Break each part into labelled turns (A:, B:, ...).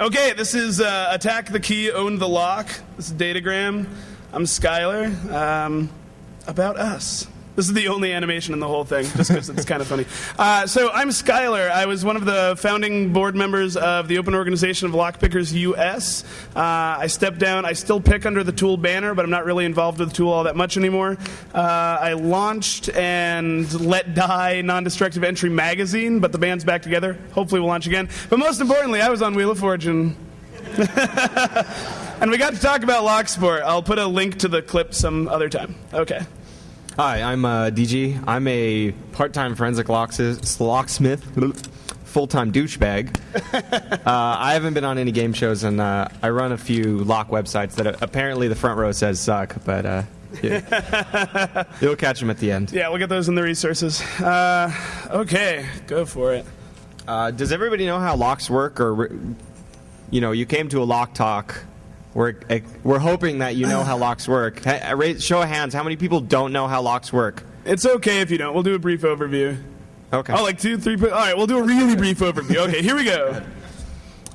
A: Okay, this is uh, Attack the Key, Own the Lock. This is Datagram. I'm Schuyler. Um, about us. This is the only animation in the whole thing, just because it's kind of funny. Uh, so I'm Schuyler. I was one of the founding board members of the Open Organization of Lockpickers US. Uh, I stepped down. I still pick under the TOOOL banner, but I'm not really involved with the TOOOL all that much anymore. Uh, I launched and let die Non-Destructive Entry magazine, but the band's back together. Hopefully, we'll launch again. But most importantly, I was on Wheel of Fortune. and we got to talk about Locksport. I'll put a link to the clip some other time. Okay.
B: Hi, I'm uh, DG. I'm a part-time forensic locksmith, full-time douchebag. uh, I haven't been on any game shows, and uh, I run a few lock websites that apparently the front row says suck, but uh, yeah. you'll catch them at the end.
A: Yeah, we'll get those in the resources. Uh, okay, go for it.
B: Uh, does everybody know how locks work, or you know, you came to a lock talk we're, eh, we're hoping that you know how locks work. Show of hands, how many people don't know how locks work?
A: It's okay if you don't. We'll do a brief overview.
B: Okay.
A: Oh, like two, three. All right, we'll do a really brief overview. Okay, here we go.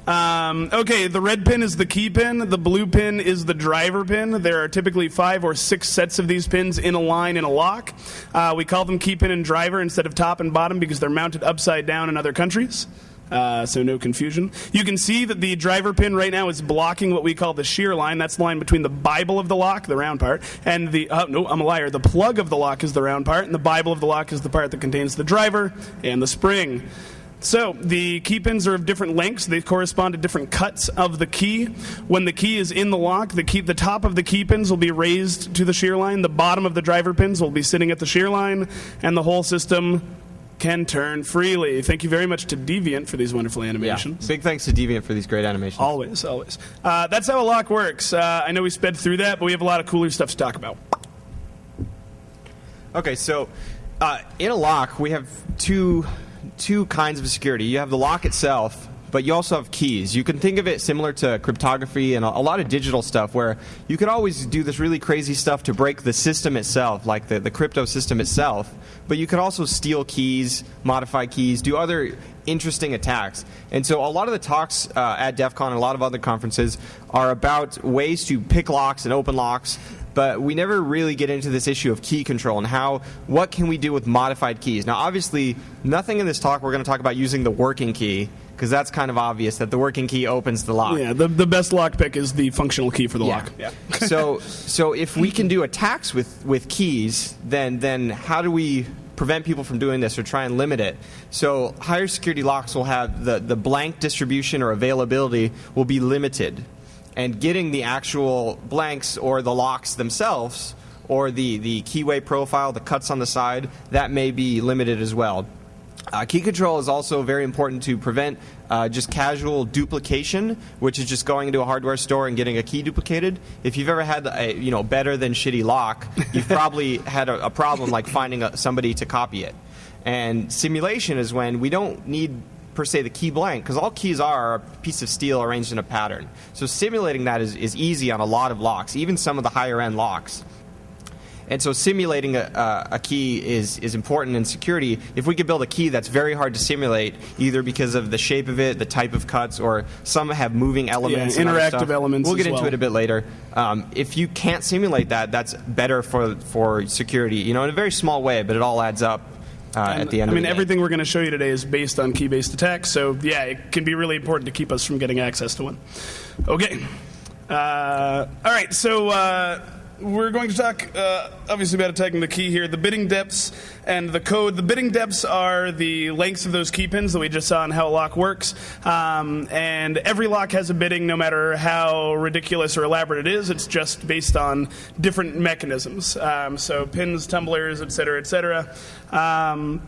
A: Um, okay, the red pin is the key pin. The blue pin is the driver pin. There are typically five or six sets of these pins in a line in a lock. Uh, we call them key pin and driver instead of top and bottom because they're mounted upside down in other countries. Uh, so no confusion. You can see that the driver pin right now is blocking what we call the shear line. That's the line between the Bible of the lock, the round part, and the, uh, no, I'm a liar. The plug of the lock is the round part, and the Bible of the lock is the part that contains the driver and the spring. So the key pins are of different lengths. They correspond to different cuts of the key. When the key is in the lock, the key, the top of the key pins will be raised to the shear line. The bottom of the driver pins will be sitting at the shear line, and the whole system can turn freely. Thank you very much to Deviant for these wonderful animations.
B: Yeah. Big thanks to Deviant for these great animations.
A: Always, always. Uh, that's how a lock works. Uh, I know we sped through that, but we have a lot of cooler stuff to talk about.
B: Okay, so uh, in a lock, we have two two kinds of security. You have the lock itself, but you also have keys. You can think of it similar to cryptography and a, lot of digital stuff where you could always do this really crazy stuff to break the system itself, like the, the crypto system itself, but you could also steal keys, modify keys, do other interesting attacks. And so a lot of the talks uh, at DEF CON and a lot of other conferences are about ways to pick locks and open locks but we never really get into this issue of key control and how what can we do with modified keys. Now, obviously, nothing in this talk we're going to talk about using the working key because that's kind of obvious that the working key opens the lock.
A: Yeah, the, the best lock pick is the functional key for the
B: yeah.
A: lock. Yeah.
B: so so if we can do attacks with, with keys, then then how do we prevent people from doing this or try and limit it? So higher security locks will have the, the blank distribution or availability will be limited. And getting the actual blanks or the locks themselves or the, the keyway profile, the cuts on the side, that may be limited as well. Uh, key control is also very important to prevent uh, just casual duplication, which is just going into a hardware store and getting a key duplicated. If you've ever had a you know better than shitty lock, you've probably had a, a, problem like finding a, somebody to copy it. And simulation is when we don't need per se the key blank because all keys are a piece of steel arranged in a pattern. So simulating that is, is easy on a lot of locks, even some of the higher end locks. And so simulating a, a, key is, is important in security. If we could build a key that's very hard to simulate, either because of the shape of it, the type of cuts, or some have moving elements,
A: yeah, interactive elements.
B: We'll get into
A: well.
B: it a bit later. Um, if you can't simulate that, that's better for for security. You know, in a very small way, but it all adds up. Uh, at the end
A: I mean, everything we're going to show you today is based on key-based attacks, so yeah, it can be really important to keep us from getting access to one. Okay. Uh, all right, so uh, we're going to talk uh, obviously about attacking the key here. The bitting depths and the code. The bitting depths are the lengths of those key pins that we just saw and how a lock works. Um, and every lock has a bitting, no matter how ridiculous or elaborate it is. It's just based on different mechanisms. Um, so pins, tumblers, et cetera, et cetera. Um,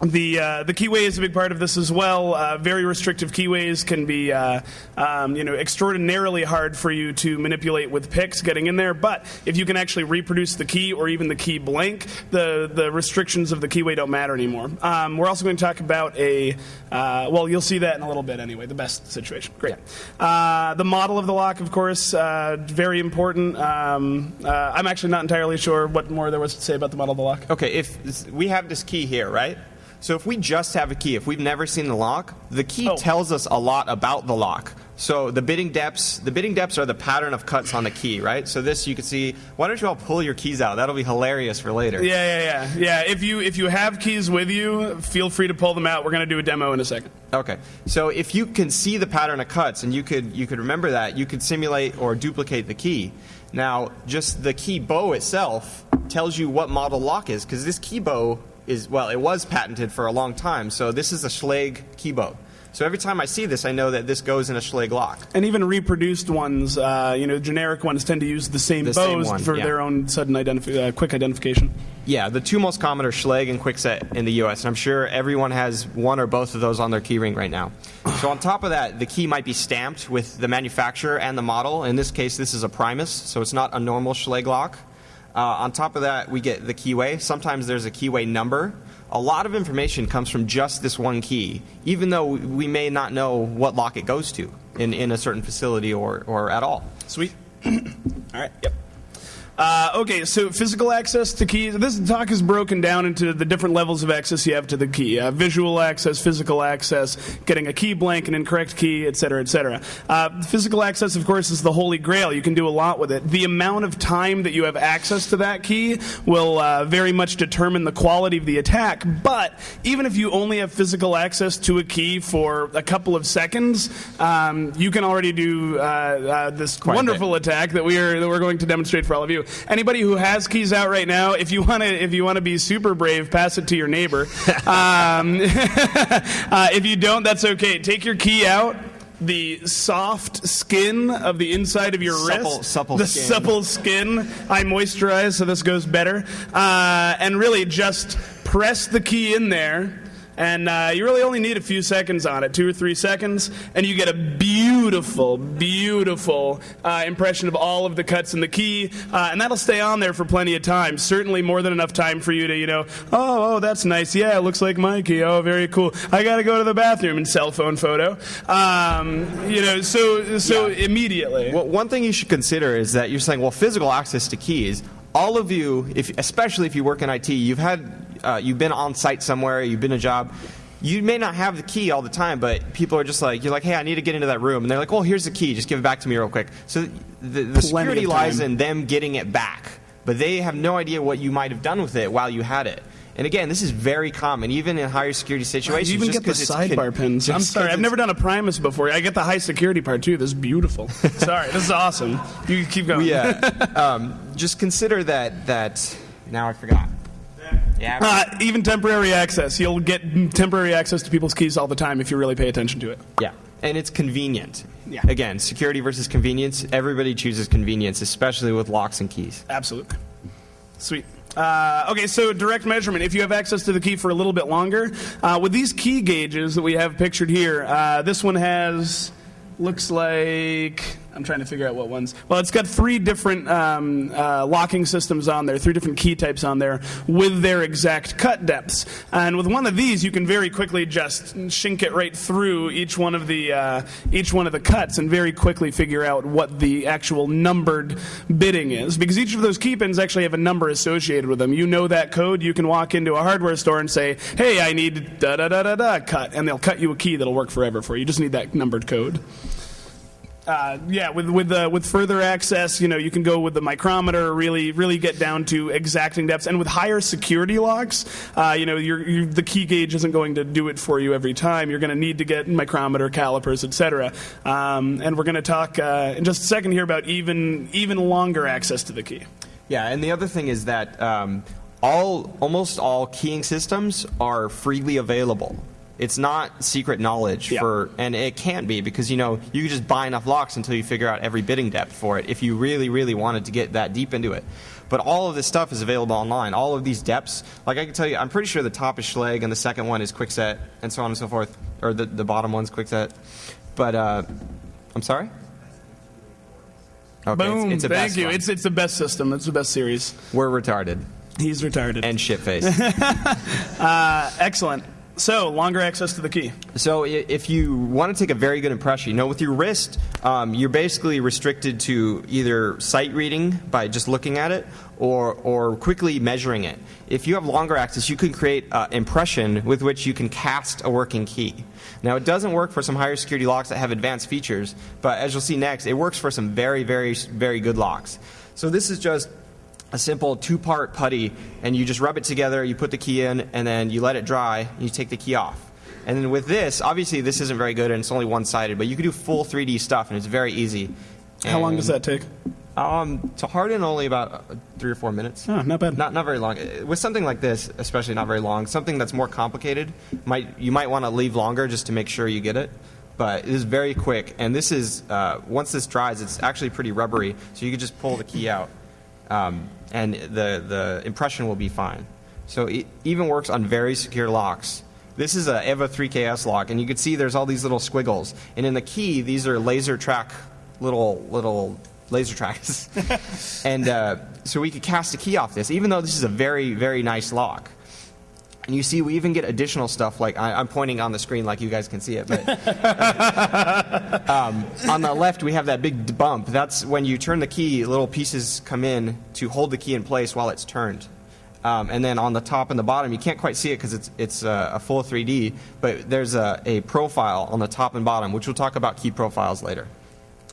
A: the uh, the keyway is a big part of this as well. Uh, very restrictive keyways can be uh, um, you know extraordinarily hard for you to manipulate with picks getting in there. But if you can actually reproduce the key or even the key blank, the the restrictions of the keyway don't matter anymore. Um, we're also going to talk about a uh, well, you'll see that in a little bit anyway. The best situation, great.
B: Yeah.
A: Uh, the model of the lock, of course, uh, very important. Um, I'm actually not entirely sure what more there was to say about the model of the lock.
B: Okay, if we have this key here, right? So if we just have a key, if we've never seen the lock, the key
A: Oh.
B: tells us a lot about the lock. So the bitting depths, the bitting depths are the pattern of cuts on the key, right? So this you can see. Why don't you all pull your keys out? That'll be hilarious for later.
A: Yeah, yeah, yeah, yeah. If you if you have keys with you, feel free to pull them out. We're going to do a demo in a second.
B: Okay. So if you can see the pattern of cuts and you could you could remember that, you could simulate or duplicate the key. Now, just the key bow itself tells you what model lock is because this key bow is well, it was patented for a long time. So this is a Schlage key bow. So every time I see this, I know that this goes in a Schlage lock.
A: And even reproduced ones, uh, you know, generic ones tend to use the same
B: The same
A: bows
B: one,
A: for
B: yeah.
A: their own sudden identifi- uh, quick identification.
B: Yeah, the two most common are Schlage and Kwikset in the U.S. And I'm sure everyone has one or both of those on their keyring right now. So on top of that, the key might be stamped with the manufacturer and the model. In this case, this is a Primus, so it's not a normal Schlage lock. Uh, on top of that, we get the keyway. Sometimes there's a keyway number. A lot of information comes from just this one key, even though we may not know what lock it goes to in, in a certain facility or, or at all.
A: Sweet. All right. Yep. Uh, okay, so physical access to keys. This talk is broken down into the different levels of access you have to the key: uh, visual access, physical access, getting a key blank, an incorrect key, etc., etc. Uh, physical access, of course, is the holy grail. You can do a lot with it. The amount of time that you have access to that key will uh, very much determine the quality of the attack. But even if you only have physical access to a key for a couple of seconds, um, you can already do uh, uh, this
B: bit.
A: wonderful attack that we are that we're going to demonstrate for all of you. Anybody who has keys out right now, if you want to if you want to be super brave, pass it to your neighbor. um, uh, if you don't, that's okay. Take your key out. The soft skin of the inside of your
B: Supple-
A: wrist,
B: supple
A: the
B: skin.
A: supple skin. I moisturize, so this goes better. Uh, and really, just press the key in there. And uh, you really only need a few seconds on it, two or three seconds, and you get a beautiful, beautiful uh, impression of all of the cuts in the key, uh, and that'll stay on there for plenty of time. Certainly more than enough time for you to, you know, oh, oh, that's nice. Yeah, it looks like my key. Oh, very cool. I got to go to the bathroom and cell phone photo. Um, you know, so so
B: Yeah.
A: immediately.
B: Well, one thing you should consider is that you're saying, well, physical access to keys. All of you, if, especially if you work in IT, you've had, uh, you've been on site somewhere, you've been a job. You may not have the key all the time, but people are just like, you're like, hey, I need to get into that room, and they're like, well, here's the key, just give it back to me real quick. So the, the security lies in them getting it back, but they have no idea what you might have done with it while you had it. And again, this is very common, even in higher security situations.
A: You even
B: just
A: get the
B: 'cause it's con-
A: sidebar pins. I'm sorry, I've never done a Primus before. I get the high security part too. This is beautiful. sorry, this is awesome. You keep going.
B: Yeah. um, just consider that that now I forgot. Yeah.
A: Uh, even temporary access. You'll get temporary access to people's keys all the time if you really pay attention to it.
B: yeah. And it's convenient.
A: Yeah.
B: Again, security versus convenience. Everybody chooses convenience, especially with locks and keys.
A: Absolutely. Sweet. Uh, okay, so direct measurement. If you have access to the key for a little bit longer, uh, with these key gauges that we have pictured here, uh, this one has looks like I'm trying to figure out what ones. Well, it's got three different um, uh, locking systems on there, three different key types on there with their exact cut depths. And with one of these, you can very quickly just shink it right through each one of the uh, each one of the cuts and very quickly figure out what the actual numbered bitting is. Because each of those key pins actually have a number associated with them. You know that code. You can walk into a hardware store and say, "Hey, I need da da da da da cut," and they'll cut you a key that'll work forever for you. You just need that numbered code. Uh, yeah, with with uh, with further access, you know, you can go with the micrometer, really really get down to exacting depths, and with higher security locks, uh, you know, your, your, the key gauge isn't going to do it for you every time. You're going to need to get micrometer, calipers, etc. Um, and we're going to talk uh, in just a second here about even even longer access to the key.
B: Yeah, and the other thing is that um, all almost all keying systems are freely available. It's not secret knowledge
A: Yeah.
B: for, and it can't be because you know you can just buy enough locks until you figure out every bitting depth for it if you really, really wanted to get that deep into it. But all of this stuff is available online. All of these depths, like I can tell you, I'm pretty sure the top is Schlage and the second one is Kwikset, and so on and so forth, or the the bottom one's Kwikset. But uh, I'm sorry. Okay, it's-
A: Boom!
B: it's, a
A: Thank
B: best
A: you.
B: one.
A: It's it's the best system. It's the best series.
B: We're retarded
A: He's retarded.
B: and shit faced.
A: Uh, excellent. So, longer access to the key.
B: So if you want to take a very good impression, you know, with your wrist, um, you're basically restricted to either sight reading by just looking at it or, or quickly measuring it. If you have longer access, you can create an impression with which you can cast a working key. Now, it doesn't work for some higher security locks that have advanced features, but as you'll see next, it works for some very, very, very good locks. So this is just a simple two part putty, and you just rub it together, you put the key in, and then you let it dry, and you take the key off. And then with this, obviously this isn't very good and it's only one sided, but you can do full 3D stuff and it's very easy.
A: How long does that take?
B: Um, to harden, only about uh, three or four minutes.
A: Oh, not bad.
B: Not not very long. Uh, With something like this, especially not very long. Something that's more complicated, might you might want to leave longer just to make sure you get it. But it is very quick, and this is uh, once this dries, it's actually pretty rubbery. So you can just pull the key out, um, and the the impression will be fine. So it even works on very secure locks. This is a EVVA 3KS lock, and you can see there's all these little squiggles. And in the key, these are laser track little little laser tracks. and uh, so we could cast a key off this, even though this is a very very nice lock. And you see, we even get additional stuff like I, I'm pointing on the screen, like you guys can see it. But um, on the left, we have that big bump. That's when you turn the key, little pieces come in to hold the key in place while it's turned. Um, and then on the top and the bottom, you can't quite see it because it's, it's uh, a full 3D, but there's a, a profile on the top and bottom, which we'll talk about key profiles later.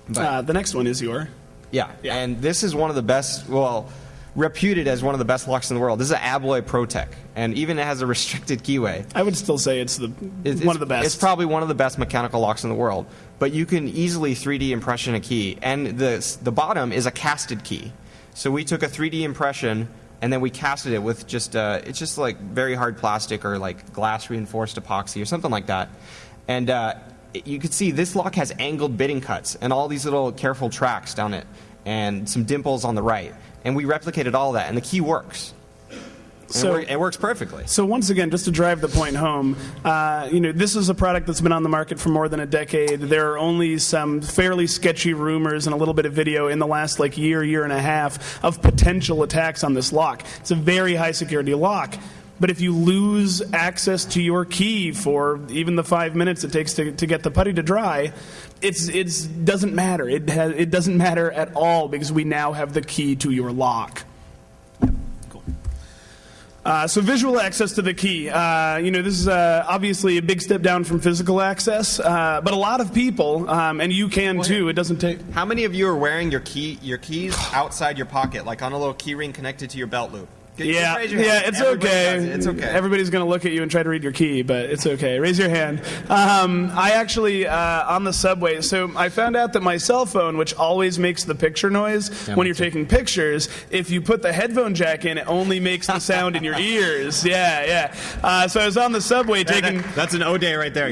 B: But,
A: Uh, the next one is your.
B: yeah.
A: Yeah.
B: and this is one of the best, well, reputed as one of the best locks in the world. This is an Abloy Protec, and even it has a restricted keyway.
A: I would still say it's the
B: It's-
A: one of the best.
B: It's probably one of the best mechanical locks in the world. But you can easily 3D impression a key, and the the bottom is a casted key. So we took a 3D impression and then we casted it with just uh, it's just like very hard plastic or like glass reinforced epoxy or something like that. And uh, you could see this lock has angled bitting cuts and all these little careful tracks down it, and some dimples on the right. And we replicated all that, and the key works.
A: So-
B: it, works perfectly.
A: So once again, just to drive the point home, uh, you know, this is a product that's been on the market for more than a decade. There are only some fairly sketchy rumors and a little bit of video in the last like year, year and a half of potential attacks on this lock. It's a very high security lock. But if you lose access to your key for even the five minutes it takes to, to get the putty to dry, it's it's doesn't matter. It has, it doesn't matter at all because we now have the key to your lock. Uh, so visual access to the key. Uh, you know, this is uh, obviously a big step down from physical access, uh, but a lot of people, um, and you can too. It doesn't take.
B: How many of you are wearing your key your keys outside your pocket, like on a little key ring connected to your belt loop? Just
A: Yeah,
B: raise your
A: yeah, it's
B: Everybody
A: okay.
B: it. It's okay.
A: Everybody's going to look at you and try to read your key, but it's okay. Raise your hand. Um, I actually, uh, on the subway, so I found out that my cell phone, which always makes the picture noise when you're taking pictures, if you put the headphone jack in, it only makes the sound in your ears. Yeah, yeah. Uh, so I was on the subway taking.
B: that's an O day right there.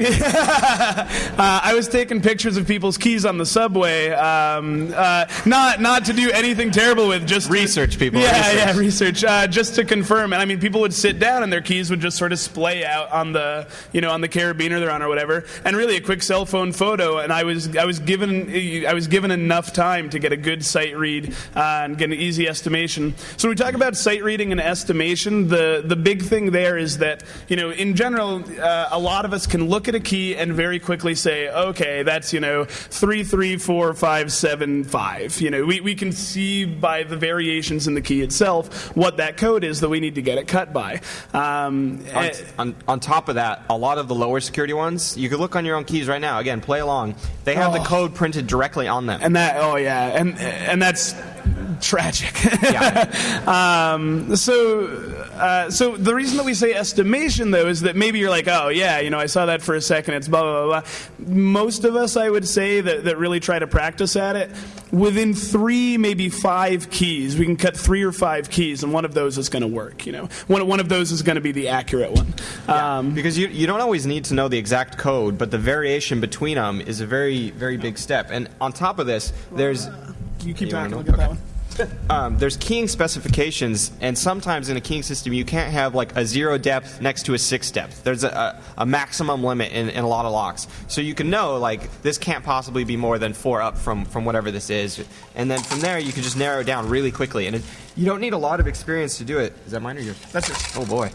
A: Uh, I was taking pictures of people's keys on the subway, um, uh, not not to do anything terrible with, just to-
B: Research, people,
A: Yeah,
B: research.
A: yeah, research, uh, just to confirm. And I mean, people would sit down and their keys would just sort of splay out on the, you know, on the carabiner they're on or whatever. And really, a quick cell phone photo. And I was I was given I was given enough time to get a good sight read uh, and get an easy estimation. So when we talk about sight reading and estimation, the the big thing there is that you know, in general, uh, a lot of us can look at a key and very quickly say, okay, that's you know three three four five seven five. You know, we we can see by the variations in the key itself what that code is that we need to get it cut by. Um,
B: on,
A: eh,
B: on, on top of that, a lot of the lower security ones, you can look on your own keys right now. Again, play along. They have the
A: Oh.
B: code printed directly on them.
A: and that oh yeah and and that's tragic
B: Yeah.
A: um, so uh, so the reason that we say estimation though is that maybe you're like oh yeah you know i saw that for a second it's blah blah blah, blah. most of us i would say that, that really try to practice at it within three maybe five keys we can cut three or five keys and one of those is going to work you know? One, one of those is going to be the accurate one. Um,
B: because you, you don't always need to know the exact code, but the variation between them is a very, very big step. And on top of this, there's
A: you keep
B: You
A: talking look at that one
B: um, there's keying specifications, and sometimes in a keying system you can't have like a zero depth next to a six depth. There's a, a, a maximum limit in, in a lot of locks, so you can know like this can't possibly be more than four up from from whatever this is, and then from there you can just narrow down really quickly, and it, you don't need a lot of experience to do it. Is that mine or yours?
A: that's it
B: Oh boy.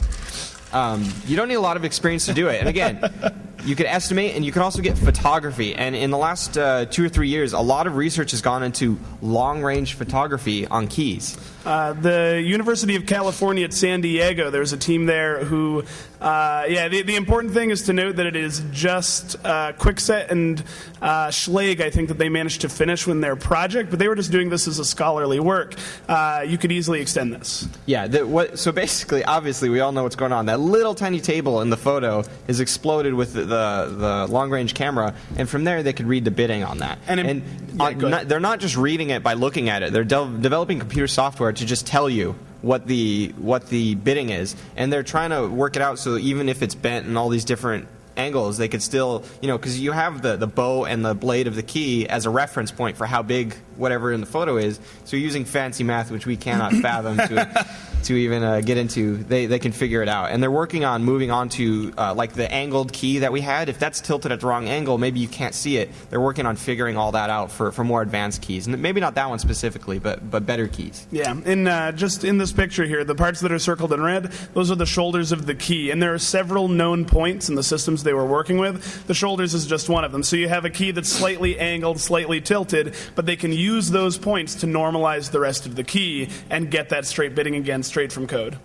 B: Um, you don't need a lot of experience to do it. And again, you could estimate, and you can also get photography. And in the last uh, two or three years, a lot of research has gone into long-range photography on keys.
A: Uh, the University of California at San Diego, there's a team there who, uh, yeah, the, the, important thing is to note that it is just uh, Kwikset and uh, Schlage, I think, that they managed to finish when their project, but they were just doing this as a scholarly work. Uh, you could easily extend this.
B: Yeah, the, what, so basically, obviously, we all know what's going on. That little tiny table in the photo is exploded with the, the, the long range camera, and from there, they could read the bitting on that.
A: And,
B: and
A: yeah,
B: not, they're not just reading it by looking at it, they're de- developing computer software to just tell you what the what the bitting is, and they're trying to work it out so even if it's bent in all these different angles, they could still, you know, because you have the, the bow and the blade of the key as a reference point for how big whatever in the photo is. So you're using fancy math, which we cannot fathom to, to even uh, get into, they, they can figure it out. And they're working on moving on to uh, like the angled key that we had. If that's tilted at the wrong angle, maybe you can't see it. They're working on figuring all that out for, for more advanced keys. And maybe not that one specifically, but, but better keys.
A: Yeah, in, uh, just in this picture here, the parts that are circled in red, those are the shoulders of the key. And there are several known points in the systems they were working with. The shoulders is just one of them. So you have a key that's slightly angled, slightly tilted, but they can use those points to normalize the rest of the key and get that straight bitting again straight from code.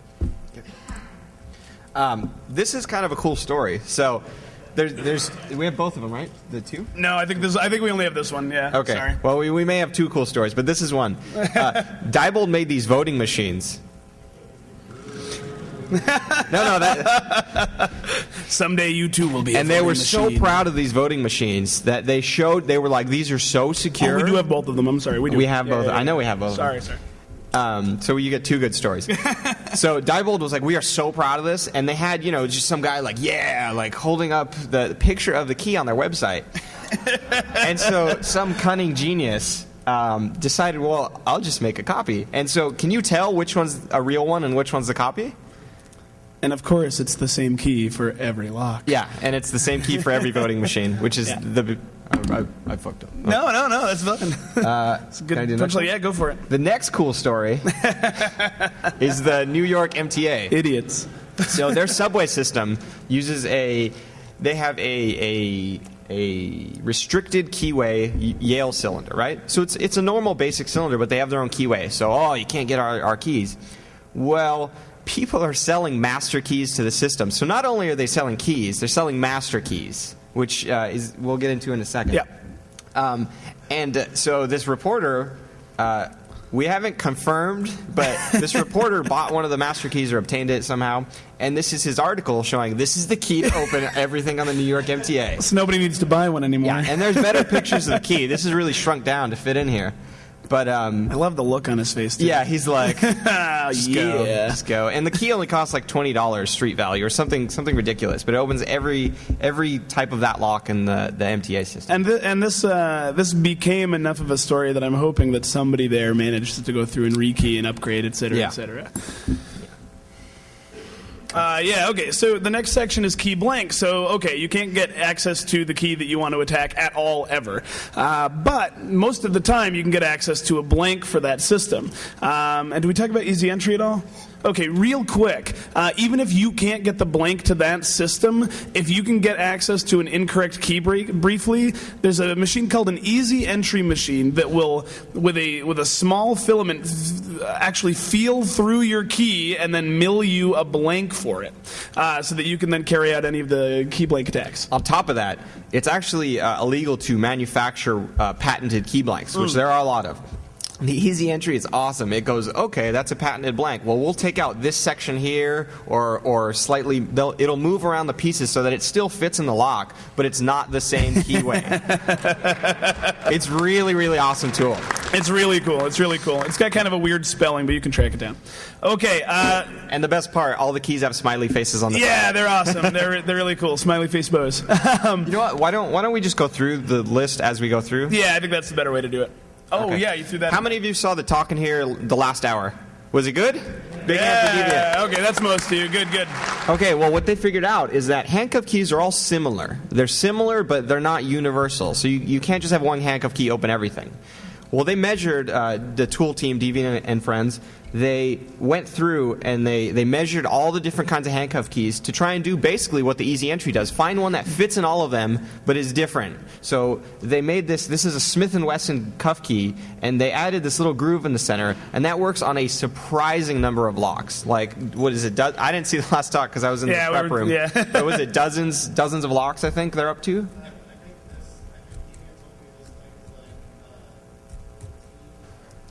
B: Um, this is kind of a cool story. So there's, there's, we have both of them, right? The two?
A: No, I think this. I think we only have this one. Yeah.
B: Okay.
A: Sorry.
B: Well, we, we may have two cool stories, but this is one. Uh, Diebold made these voting machines no, no, that.
A: Someday you too will be.
B: and they were
A: machine.
B: so proud of these voting machines that they showed. They were like, "These are so secure."
A: Oh, we do have both of them. I'm sorry. We do.
B: We have
A: Yeah,
B: both.
A: yeah, yeah.
B: I know we have both.
A: Sorry, sorry.
B: Um, so you get two good stories. so Diebold was like, "We are so proud of this," and they had, you know, just some guy like, "Yeah," like holding up the picture of the key on their website. and so some cunning genius um, decided, "Well, I'll just make a copy." And so, can you tell which one's a real one and which one's a copy?
A: And of course, it's the same key for every lock.
B: Yeah, and it's the same key for every voting machine, which is
A: Yeah.
B: the. I, I, I fucked up.
A: No, no, no. That's fun.
B: Uh,
A: it's a good.
B: can I do the next one?
A: yeah, go for it.
B: The next cool story is the New York MTA.
A: Idiots.
B: so their subway system uses a they have a a a restricted keyway Yale cylinder, right? So it's it's a normal basic cylinder, but they have their own keyway. So oh, you can't get our, our keys. Well, people are selling master keys to the system. So not only are they selling keys, they're selling master keys, which uh, is we'll get into in a second.
A: Yeah.
B: Um, and uh, so this reporter, uh, we haven't confirmed, but this reporter bought one of the master keys or obtained it somehow. And this is his article showing this is the key to open everything on the New York MTA.
A: So nobody needs to buy one anymore.
B: Yeah, and there's better pictures of the key. This is really shrunk down to fit in here. But um,
A: I love the look on his face. Too.
B: yeah, he's like, just
A: yeah.
B: go, just go. And the key only costs like twenty dollars street value or something, something ridiculous. But it opens every every type of that lock in the the MTA system.
A: And th- and this uh, this became enough of a story that I'm hoping that somebody there managed to go through and rekey and upgrade, et cetera,
B: Yeah.
A: et cetera. Uh, yeah, okay, so the next section is key blank. So, okay, you can't get access to the key that you want to attack at all, ever. Uh, but most of the time, you can get access to a blank for that system. Um, and do we talk about easy entry at all? Okay, real quick. Uh, even if you can't get the blank to that system, if you can get access to an incorrect key break briefly, there's a machine called an easy entry machine that will, with a with a small filament, th- actually feel through your key and then mill you a blank for it, uh, so that you can then carry out any of the key blank attacks.
B: On top of that, it's actually uh, illegal to manufacture uh, patented key blanks, which there are a lot of. The easy entry is awesome. It goes, okay, that's a patented blank. Well, we'll take out this section here, or or slightly. they'll- It'll move around the pieces so that it still fits in the lock, but it's not the same keyway. it's really, really awesome tool.
A: It's really cool. It's really cool. It's got kind of a weird spelling, but you can track it down. Okay. Uh,
B: And the best part, all the keys have smiley faces on the
A: yeah, they're awesome. They're they're really cool. Smiley face bows. um,
B: You know what? Why don't Why don't we just go through the list as we go through?
A: yeah, I think that's the better way to do it. Oh
B: Okay.
A: yeah, you threw that.
B: How many of you saw the talk in here the last hour? Was it good? Big hand for Divya.
A: Yeah. Okay, that's most of you. Good, good.
B: Okay, well, what they figured out is that handcuff keys are all similar. They're similar, but they're not universal. So you, you can't just have one handcuff key open everything. Well, they measured uh, the tool team, Deviant and friends. They went through and they, they measured all the different kinds of handcuff keys to try and do basically what the easy entry does: find one that fits in all of them but is different. So they made this. This is a Smith and Wesson cuff key, and they added this little groove in the center, and that works on a surprising number of locks. Like what is it? Do- I didn't see the last talk because I was in
A: Yeah,
B: the prep room.
A: yeah.
B: was it dozens dozens of locks? I think they're up to.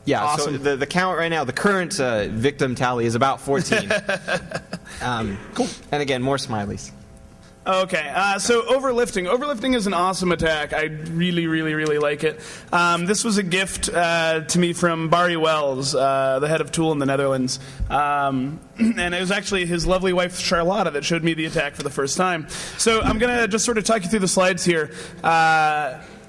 B: Yeah,
A: Awesome.
B: so the, the count right now, the current uh, victim tally is about 14. um, cool. And again, more smileys.
A: Okay, uh, so overlifting. Overlifting is an awesome attack. I really, really, really like it. Um, this was a gift uh, to me from Barry Wels, uh, the head of TOOOL in the Netherlands. Um, and it was actually his lovely wife, Charlotta, that showed me the attack for the first time. So I'm going to just sort of talk you through the slides here.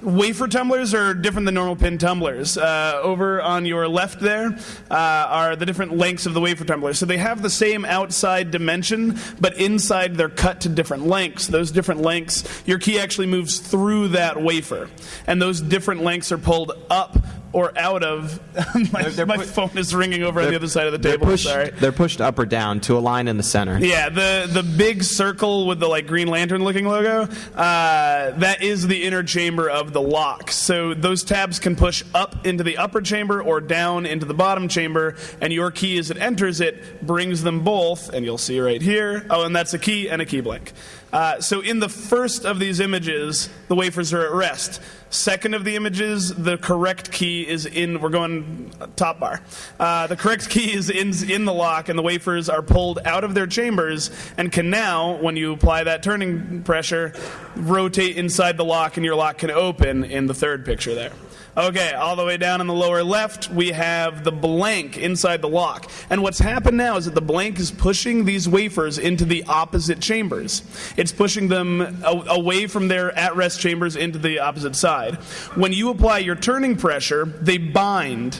A: Wafer tumblers are different than normal pin tumblers. Uh, over on your left there uh, are the different lengths of the wafer tumbler. So they have the same outside dimension, but inside they're cut to different lengths. Those different lengths, your key actually moves through that wafer. And those different lengths are pulled up or out of. my
B: They're-
A: my
B: put-
A: phone is ringing over on the other side of the
B: they're
A: table.
B: Pushed,
A: Sorry.
B: They're pushed up or down to a line in the center.
A: Yeah, the the big circle with the like Green Lantern looking logo, uh, that is the inner chamber of the lock. So those tabs can push up into the upper chamber or down into the bottom chamber, and your key as it enters it brings them both, and you'll see right here. Oh, and that's a key and a key blank. Uh, so in the first of these images, the wafers are at rest. Second of the images, the correct key is in. We're going top bar. Uh, the correct key is in in the lock, and the wafers are pulled out of their chambers and can now, when you apply that turning pressure, rotate inside the lock, and your lock can open. In the third picture there. Okay, all the way down in the lower left, we have the blank inside the lock. And what's happened now is that the blank is pushing these wafers into the opposite chambers. It's pushing them away from their at rest chambers into the opposite side. When you apply your turning pressure, they bind.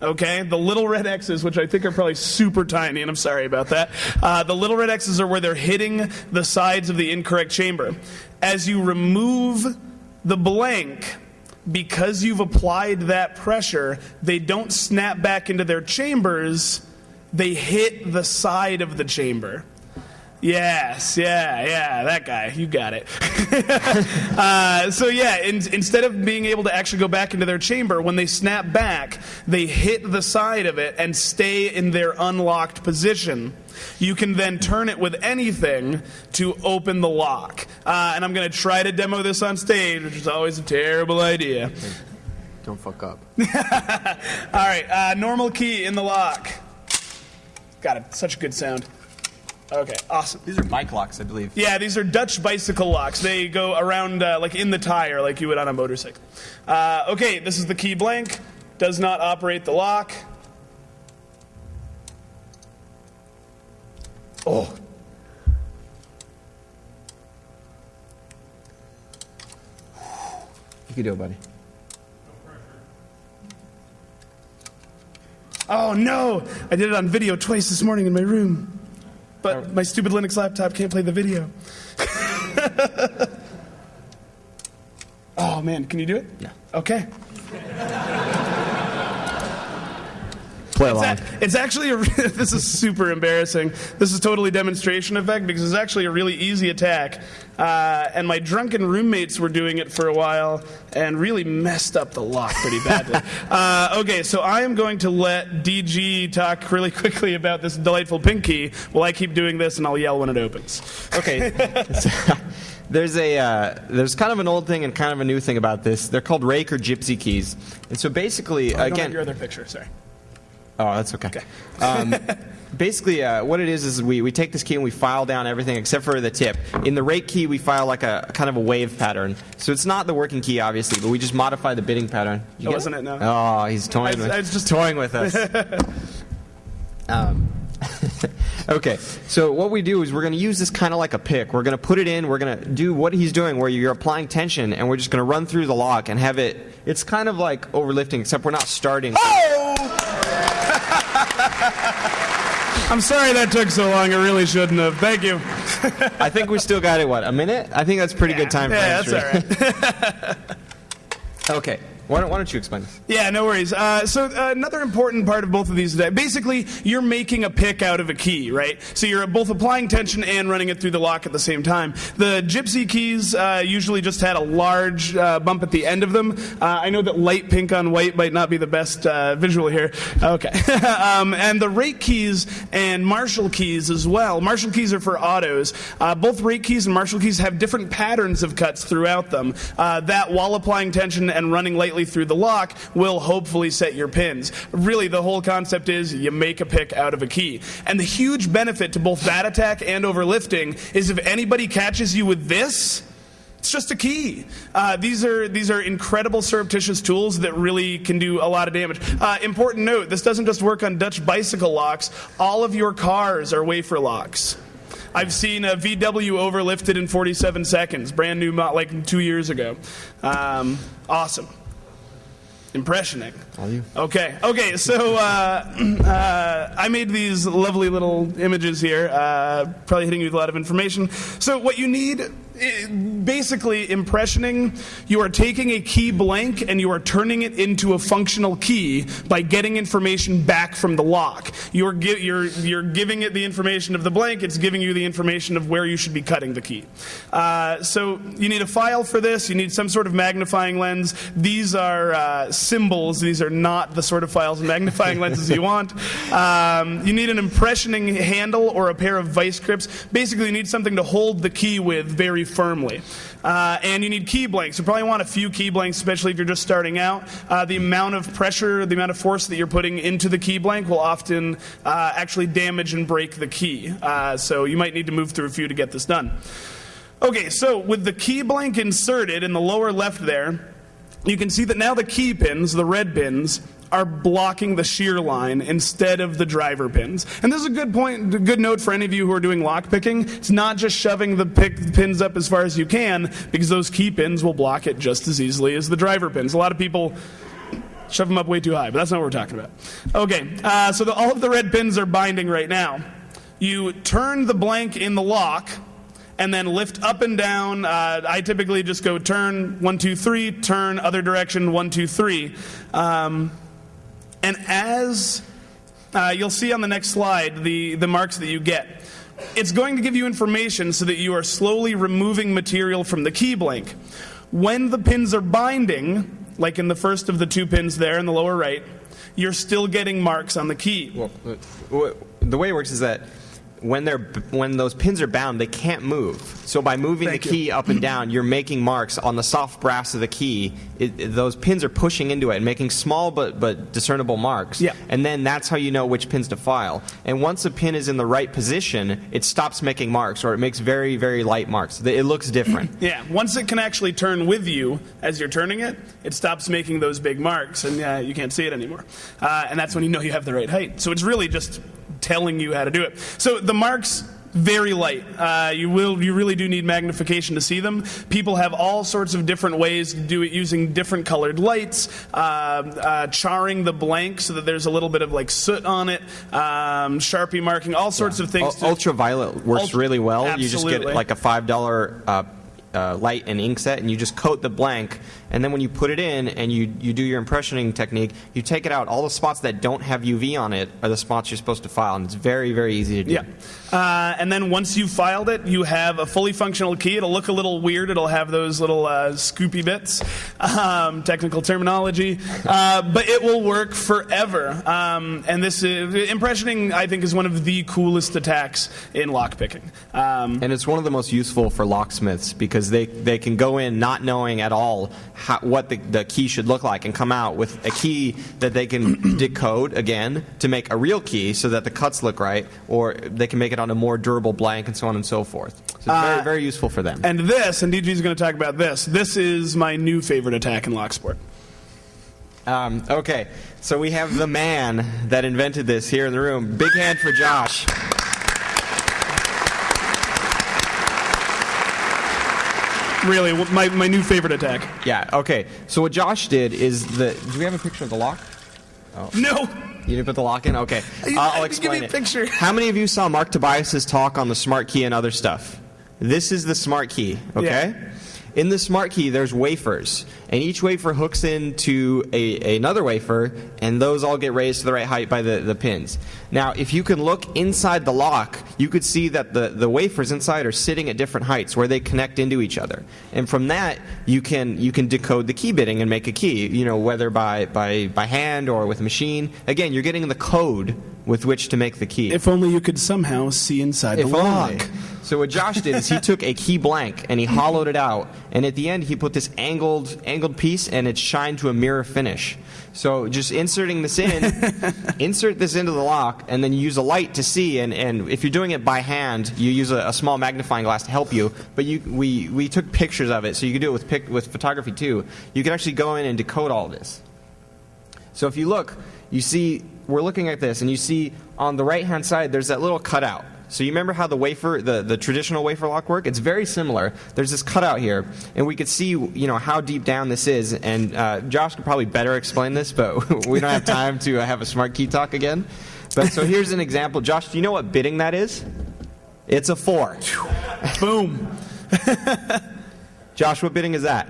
A: Okay, the little red X's, which I think are probably super tiny, and I'm sorry about that. Uh, the little red X's are where they're hitting the sides of the incorrect chamber. As you remove the blank, because you've applied that pressure, they don't snap back into their chambers, they hit the side of the chamber. Yes, yeah, yeah, that guy. You got it. uh, so, yeah, in, instead of being able to actually go back into their chamber, when they snap back, they hit the side of it and stay in their unlocked position. You can then turn it with anything to open the lock. Uh, and I'm going to try to demo this on stage, which is always a terrible idea.
B: Don't fuck up.
A: All right, uh, normal key in the lock. Got it. Such a good sound. Okay, awesome.
B: These are bike locks, I believe.
A: Yeah, these are Dutch bicycle locks. They go around uh, like in the tire, like you would on a motorcycle. Uh, okay, this is the key blank. Does not operate the lock. Oh.
B: You can do it, buddy.
A: Oh no! I did it on video twice this morning in my room. But my stupid Linux laptop can't play the video. oh man, can you do it?
B: Yeah.
A: Okay.
B: Play
A: It's, a- it's actually a, this is super embarrassing. This is totally demonstration effect because it's actually a really easy attack. Uh, and my drunken roommates were doing it for a while and really messed up the lock pretty badly. uh, okay, so I am going to let DG talk really quickly about this delightful pink key while I keep doing this and I'll yell when it opens.
B: Okay. there's a uh, there's kind of an old thing and kind of a new thing about this. They're called rake or gypsy keys. And so basically,
A: I don't have
B: again,
A: your other picture. Sorry.
B: Oh, that's okay. Um, basically, uh, what it is is we, we take this key and we file down everything except for the tip. In the rake key, we file like a kind of a wave pattern. So it's not the working key, obviously, but we just modify the bitting pattern. You
A: oh, isn't it? No.
B: Oh, he's toying
A: I-
B: with
A: I was just-
B: toying with us. um, okay, so what we do is we're going to use this kind of like a pick. We're going to put it in. We're going to do what he's doing, where you're applying tension, and we're just going to run through the lock and have it. It's kind of like overlifting, except we're not starting.
A: I'm sorry that took so long. It really shouldn't have. Thank you.
B: I think we still got it. What a minute? I think that's pretty good time for
A: Yeah,
B: entry.
A: that's all right.
B: Okay, Why don't, why don't you explain this?
A: Yeah, no worries. Uh, so uh, another important part of both of these, today, basically, you're making a pick out of a key, right? So you're both applying tension and running it through the lock at the same time. The Gypsy keys uh, usually just had a large uh, bump at the end of them. Uh, I know that light pink on white might not be the best uh, visual here. Okay. um, and the rake keys and Marshall keys as well. Marshall keys are for autos. both rake keys and Marshall keys have different patterns of cuts throughout them. that, while applying tension and running lightly through the lock will hopefully set your pins. Really, the whole concept is you make a pick out of a key. And the huge benefit to both that attack and overlifting is if anybody catches you with this, it's just a key. Uh, these are these are incredible surreptitious tools that really can do a lot of damage. Uh, important note: this doesn't just work on Dutch bicycle locks. All of your cars are wafer locks. I've seen a VW overlifted in 47 seconds, brand new, like two years ago. Um, awesome impressioning.
B: All you.
A: Okay. Okay. So uh, uh, I made these lovely little images here, uh, probably hitting you with a lot of information. So what you need basically impressioning you are taking a key blank and you are turning it into a functional key by getting information back from the lock. You're, you're, you're giving it the information of the blank it's giving you the information of where you should be cutting the key. Uh, so you need a file for this you need some sort of magnifying lens. These are uh, symbols these are not the sort of files and magnifying lenses you want. Um, you need an impressioning handle or a pair of vice grips. Basically you need something to hold the key with very firmly. Uh, and you need key blanks. You probably want a few key blanks, especially if you're just starting out. Uh, the amount of pressure, the amount of force that you're putting into the key blank will often uh, actually damage and break the key. Uh, so you might need to move through a few to get this done. Okay, so with the key blank inserted in the lower left there, you can see that now the key pins, the red pins, are blocking the shear line instead of the driver pins. And this is a good point, a good note for any of you who are doing lock picking. It's not just shoving the pick, pins up as far as you can because those key pins will block it just as easily as the driver pins. A lot of people shove them up way too high, but that's not what we're talking about. Okay, uh, so the, all of the red pins are binding right now. You turn the blank in the lock and then lift up and down. Uh, I typically just go turn, one, two, three, turn, other direction, one, two, three. Um, and as uh, you'll see on the next slide, the, the marks that you get, it's going to give you information so that you are slowly removing material from the key blank. When the pins are binding, like in the first of the two pins there in the lower right, you're still getting marks on the key.
B: Well, the way it works is that when they're when those pins are bound, they can't move. So by moving Thank the key you. up and down, you're making marks on the soft brass of the key. It, it, those pins are pushing into it and making small but but discernible marks.
A: Yeah.
B: And then that's how you know which pins to file. And once a pin is in the right position, it stops making marks, or it makes very very light marks. It looks different.
A: yeah. Once it can actually turn with you as you're turning it, it stops making those big marks, and uh, you can't see it anymore. Uh, and that's when you know you have the right height. So it's really just telling you how to do it. So the marks very light. Uh, you will, you really do need magnification to see them. People have all sorts of different ways to do it using different colored lights, uh, uh, charring the blank so that there's a little bit of like soot on it, um, sharpie marking, all sorts
B: yeah.
A: of things.
B: U- ultraviolet works Ultra- really well.
A: Absolutely.
B: You just get like a five dollar uh, uh, light and ink set, and you just coat the blank. And then when you put it in and you, you do your impressioning technique, you take it out. All the spots that don't have UV on it are the spots you're supposed to file, and it's very, very easy to do.
A: Yeah. Uh, and then once you've filed it, you have a fully functional key. It'll look a little weird. It'll have those little uh, scoopy bits, um, technical terminology, uh, but it will work forever. Um, and this is, impressioning, I think, is one of the coolest attacks in lockpicking. Um,
B: and it's one of the most useful for locksmiths because because they, they can go in not knowing at all how, what the, the key should look like and come out with a key that they can decode again to make a real key so that the cuts look right, or they can make it on a more durable blank and so on and so forth. So it's uh, very, very useful for them.
A: And this, and DG is going to talk about this, this is my new favorite attack in Locksport.
B: Um, okay, so we have the man that invented this here in the room. Big hand for Josh.
A: Really my, my new favorite attack.
B: Yeah. Okay. So what Josh did is the. Do we have a picture of the lock?
A: Oh. No.
B: You didn't put the lock in? Okay.
A: Uh, I'll explain it. Picture.
B: How many of you saw Marc Tobias's talk on the smart key and other stuff? This is the smart key, okay? Yeah. In the smart key, there's wafers, and each wafer hooks into a, another wafer, and those all get raised to the right height by the, the pins. Now, if you can look inside the lock, you could see that the, the wafers inside are sitting at different heights where they connect into each other. And from that, you can you can decode the key bitting and make a key, you know, whether by, by, by hand or with a machine. Again, you're getting the code with which to make the key.
A: If only you could somehow see inside
B: If
A: the lock.
B: only. So what Josh did is he took a key blank and he hollowed it out, and at the end he put this angled angled piece, and it's shined to a mirror finish. So just inserting this in, insert this into the lock, and then you use a light to see. And, and if you're doing it by hand, you use a, a small magnifying glass to help you. But you, we we took pictures of it, so you can do it with pic, with photography too. You can actually go in and decode all this. So if you look, you see we're looking at this, and you see on the right hand side there's that little cutout. So you remember how the wafer, the, the traditional wafer lock work? It's very similar. There's this cutout here, and we could see you know how deep down this is. And uh, Josh could probably better explain this, but we don't have time to uh, have a smart key talk again. But so here's an example. Josh, do you know what bitting that is? It's a four.
A: Boom.
B: Josh, what bitting is that?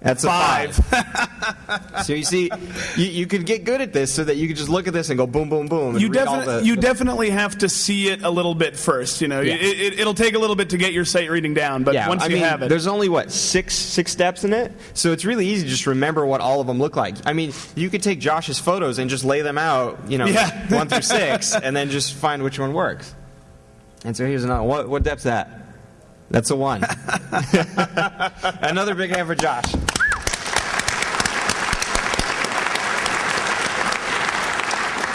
B: That's a
A: Five.
B: five. so you see, you, you could get good at this so that you could just look at this and go boom, boom, boom.
A: You, defi-
B: the-
A: you
B: the-
A: definitely have to see it a little bit first. You know,
B: Yeah.
A: it, it, it'll take a little bit to get your sight reading down, but
B: yeah,
A: once
B: I
A: you
B: mean,
A: have it,
B: there's only what six six steps in it, so it's really easy to just remember what all of them look like. I mean, you could take Josh's photos and just lay them out, you know,
A: Yeah.
B: one through six, and then just find which one works. And so here's another. What what depth's that? That's a one. another big hand for Josh.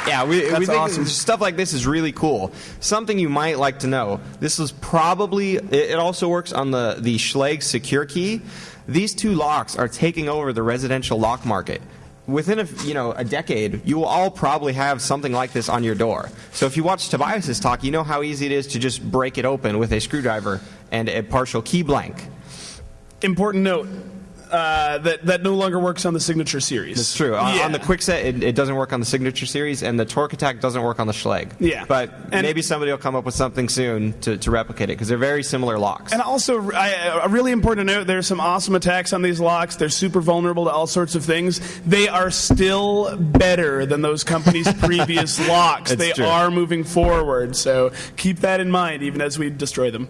B: Yeah, we, we
A: That's
B: think
A: awesome.
B: stuff like this is really cool. Something you might like to know. This is probably it, it also works on the the Schlage Secure Key. These two locks are taking over the residential lock market. Within a you know a decade, you will all probably have something like this on your door. So if you watch Tobias's talk, you know how easy it is to just break it open with a screwdriver and a partial key blank.
A: important note uh, that that no longer works on the signature series.
B: It's true. On,
A: Yeah.
B: on the Kwikset, it, it doesn't work on the Signature series, and the Torque Attack doesn't work on the Schlage.
A: Yeah.
B: But
A: And-
B: maybe somebody will come up with something soon to, to replicate it, because they're very similar locks.
A: And also, I, a really important note: there's some awesome attacks on these locks. They're super vulnerable to all sorts of things. They are still better than those companies' previous locks.
B: It's
A: they
B: true.
A: are moving forward, so keep that in mind, even as we destroy them.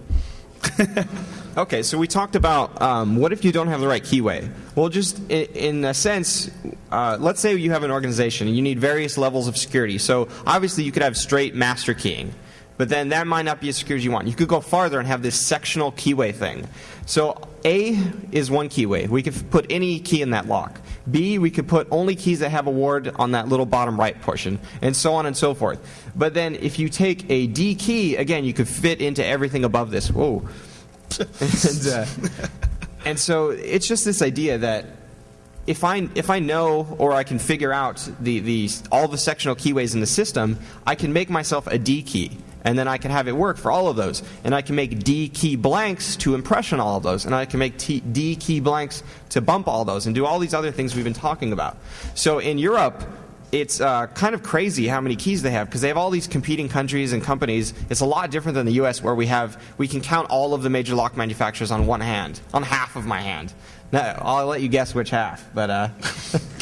B: Okay, so we talked about um, what if you don't have the right keyway? Well, just in, in a sense, uh, let's say you have an organization and you need various levels of security. So obviously, you could have straight master keying, but then that might not be as secure as you want. You could go farther and have this sectional keyway thing. So A is one keyway. We could put any key in that lock. B, we could put only keys that have a ward on that little bottom right portion, and so on and so forth. But then if you take a D key, again, you could fit into everything above this. Whoa and, uh, and so it's just this idea that if I if I know or I can figure out the, the all the sectional keyways in the system, I can make myself a D key, and then I can have it work for all of those, and I can make D key blanks to impression all of those, and I can make T, D key blanks to bump all those, and do all these other things we've been talking about. So in Europe, it's uh, kind of crazy how many keys they have because they have all these competing countries and companies. It's a lot different than the U.S. where we have we can count all of the major lock manufacturers on one hand, on half of my hand. Now, I'll let you guess which half, but. Uh,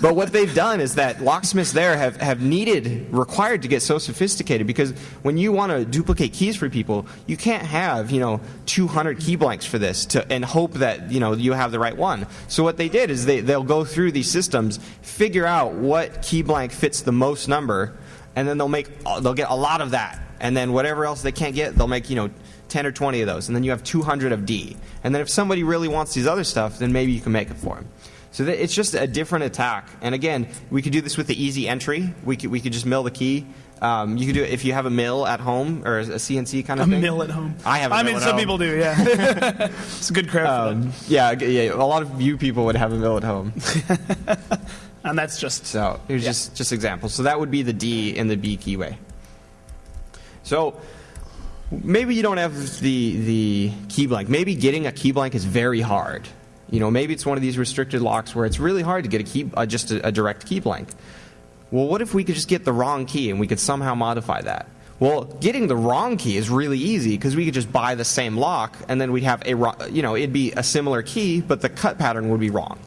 B: but what they've done is that locksmiths there have, have needed, required to get so sophisticated because when you want to duplicate keys for people, you can't have, you know, 200 key blanks for this to, and hope that, you know, you have the right one. So what they did is they, they'll go through these systems, figure out what key blank fits the most number, and then they'll make, they'll get a lot of that. And then whatever else they can't get, they'll make, you know, 10 or 20 of those. And then you have 200 of D. And then if somebody really wants these other stuff, then maybe you can make it for them. So that it's just a different attack. And again, we could do this with the easy entry. We could, we could just mill the key. Um, you could do it if you have a mill at home or a CNC kind of
A: A
B: thing.
A: mill at home.
B: I have a
A: I
B: mill
A: mean, some
B: home.
A: people do. Yeah, it's a good for
B: Um, yeah, yeah, a lot of you people would have a mill at home.
A: and that's just
B: So
A: Yeah.
B: just just examples. So that would be the D in the B keyway. So maybe you don't have the the key blank. Maybe getting a key blank is very hard. You know, maybe it's one of these restricted locks where it's really hard to get a key uh, just a, a direct key blank. Well, what if we could just get the wrong key and we could somehow modify that? Well, getting the wrong key is really easy because we could just buy the same lock and then we'd have a, ro- you know, it'd be a similar key, but the cut pattern would be wrong.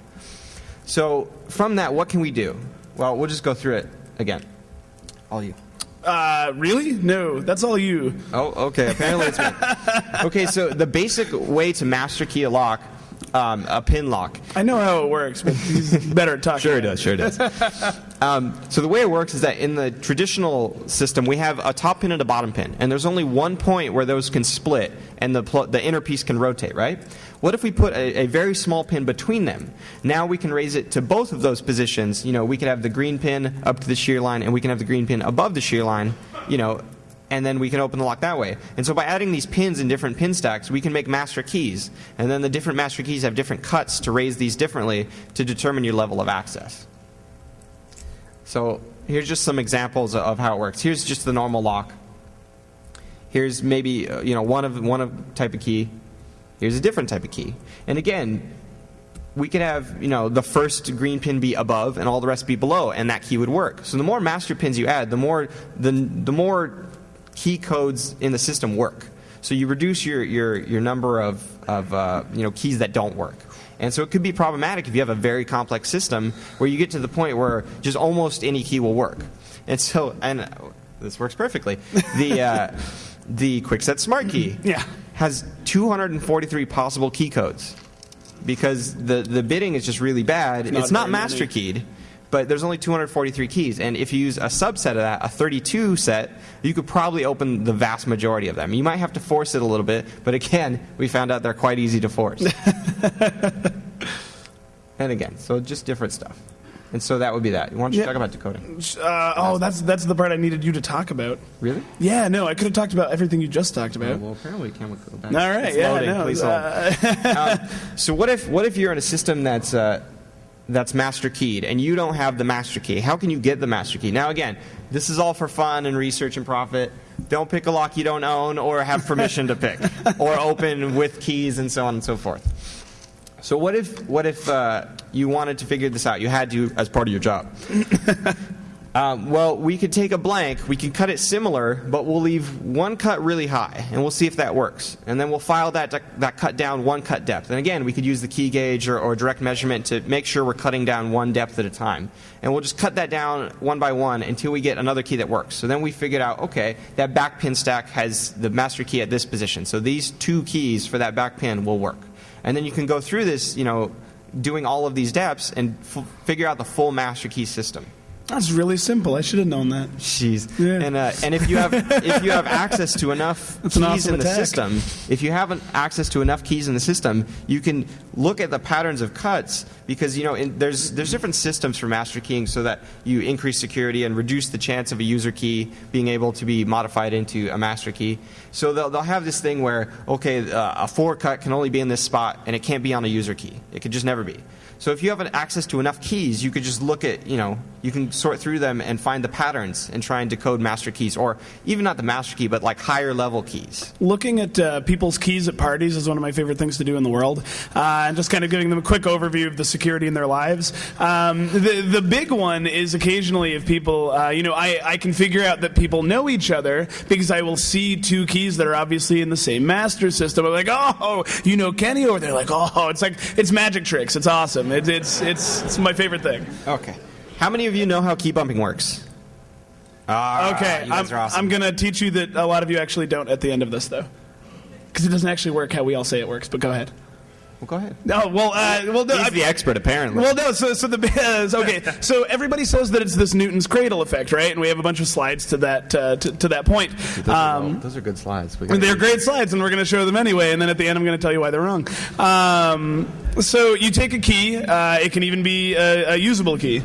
B: So from that, what can we do? Well, we'll just go through it again. All you.
A: Uh, really? No, that's all you.
B: Oh, okay. Apparently it's me. Okay, so the basic way to master key a lock, um, a pin lock,
A: I know how it works, but he's better at talking.
B: Sure it does. Sure it does. um, so the way it works is that in the traditional system, we have a top pin and a bottom pin, and there's only one point where those can split, and the pl- the inner piece can rotate. Right? What if we put a, a very small pin between them? Now we can raise it to both of those positions. You know, we could have the green pin up to the shear line, and we can have the green pin above the shear line. You know, and then we can open the lock that way. And so by adding these pins in different pin stacks, we can make master keys. And then the different master keys have different cuts to raise these differently to determine your level of access. So here's just some examples of how it works. Here's just the normal lock. Here's maybe uh, you know one of one of type of key. Here's a different type of key. And again, we could have you know the first green pin be above and all the rest be below, and that key would work. So the more master pins you add, the more the the more key codes in the system work. So you reduce your your, your number of of uh, you know keys that don't work. And so it could be problematic if you have a very complex system where you get to the point where just almost any key will work. And so and uh, this works perfectly. The uh, the Kwikset Smart Key
A: Yeah.
B: has 243 possible key codes because the, the bitting is just really bad. It's
A: not
B: not, master
A: many.
B: keyed, but there's only 243 keys. And if you use a subset of that, a 32 set, you could probably open the vast majority of them. You might have to force it a little bit, but again, we found out they're quite easy to force. and again, so just different stuff. And so that would be that. Why don't you
A: Yeah.
B: talk about decoding?
A: Uh, oh, that's that's the part I needed you to talk about.
B: Really?
A: Yeah, no, I could have talked about everything you just talked about.
B: well, apparently, can we go back?
A: All right,
B: It's
A: yeah,
B: loading.
A: no,
B: Please hold.
A: uh,
B: Um, so what if what if you're in a system that's uh, that's master keyed and you don't have the master key? How can you get the master key? Now again, this is all for fun and research and profit. Don't pick a lock you don't own or have permission to pick, or open with keys and so on and so forth. So what if what if uh, you wanted to figure this out? You had to as part of your job. Um, well, we could take a blank, we can cut it similar, but we'll leave one cut really high, and we'll see if that works. And then we'll file that, that cut down one cut depth. And again, we could use the key gauge or, or direct measurement to make sure we're cutting down one depth at a time. And we'll just cut that down one by one until we get another key that works. So then we figured out, okay, that back pin stack has the master key at this position. So these two keys for that back pin will work. And then you can go through this, you know, doing all of these depths and figure out the full master key system.
A: That's really simple. I should have known that.
B: Jeez.
A: Yeah.
B: And uh, and if you have if you have access to enough
A: That's
B: keys
A: awesome
B: in the
A: attack.
B: system, if you have an- access to enough keys in the system, you can look at the patterns of cuts because you know in, there's there's different systems for master keying so that you increase security and reduce the chance of a user key being able to be modified into a master key. So they'll they'll have this thing where okay uh, a four cut can only be in this spot and it can't be on a user key. It could just never be. So if you have an access to enough keys, you could just look at, you know, you can sort through them and find the patterns and try and decode master keys, or even not the master key, but like higher level keys.
A: Looking at uh, people's keys at parties is one of my favorite things to do in the world, uh, and just kind of giving them a quick overview of the security in their lives. Um, the the big one is occasionally if people, uh, you know, I, I can figure out that people know each other because I will see two keys that are obviously in the same master system. I'm like, oh, you know Kenny, or they're like, oh, it's like it's magic tricks. It's awesome. It, it's it's it's my favorite thing.
B: Okay. How many of you know how key bumping works? Ah,
A: Okay,
B: you guys
A: I'm,
B: are awesome.
A: I'm going to teach you that a lot of you actually don't at the end of this, though. Because it doesn't actually work how we all say it works, but go ahead.
B: Well, go ahead.
A: No, well, uh, well, no,
B: He's
A: I-
B: the expert, apparently.
A: well, no. So, so the uh, okay. So everybody says that it's this Newton's cradle effect, right? And we have a bunch of slides to that uh, to, to that point.
B: those, are,
A: Um,
B: those are good slides.
A: And they're great slides, and we're going to show them anyway. And then at the end, I'm going to tell you why they're wrong. Um, so you take a key. Uh, it can even be a, a usable key.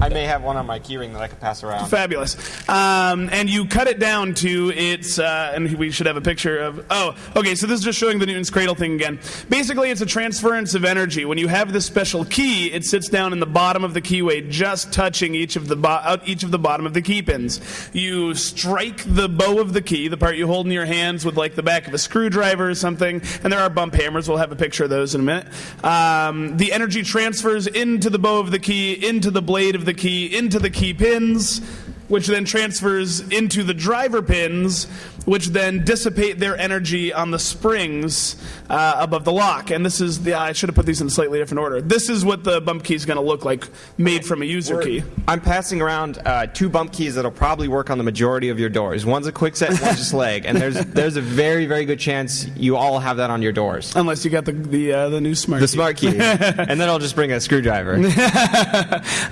B: I may have one on my keyring that I could pass around.
A: Fabulous. Um, and you cut it down to its, uh, and we should have a picture of, oh, okay, so this is just showing the Newton's cradle thing again. Basically, it's a transference of energy. When you have this special key, it sits down in the bottom of the keyway, just touching each of the, bo- each of the bottom of the key pins. You strike the bow of the key, the part you hold in your hands with like the back of a screwdriver or something, and there are bump hammers. We'll have a picture of those in a minute. Um, the energy transfers into the bow of the key, into the blade of the key, into the key pins which then transfers into the driver pins, which then dissipate their energy on the springs uh, above the lock. And this is the I should have put these in a slightly different order. This is what the bump key is going to look like, made from a user key.
B: I'm passing around uh, two bump keys that'll probably work on the majority of your doors. One's a Kwikset, one's a Schlage, and there's there's a very very good chance you all have that on your doors.
A: Unless you got the the, uh, the new smart
B: The
A: key.
B: smart key, and then I'll just bring a screwdriver.